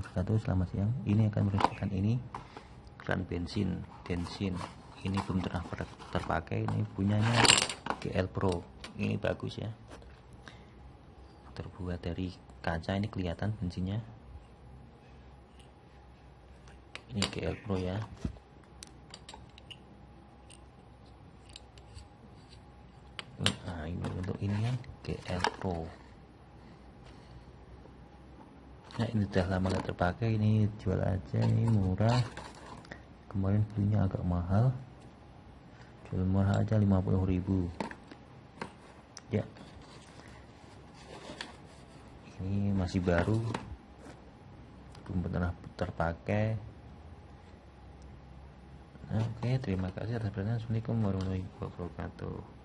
wabarakatuh Selamat siang. Ini akan merupakan ini. Kran bensin Bensin. Ini belum pernah terpakai. Ini punyanya GL Pro. Ini bagus ya. Terbuat dari kaca. Ini kelihatan bensinnya. Ini GL Pro ya. Nah ini untuk ini kan GL Pro nah ini sudah lama gak terpakai ini jual aja ini murah. Kemarin belinya agak mahal. Jual murah aja 50.000 ya. Ini masih baru. Belum pernah terpakai. Oke terima kasih atas perhatian. Assalamualaikum warahmatullahi wabarakatuh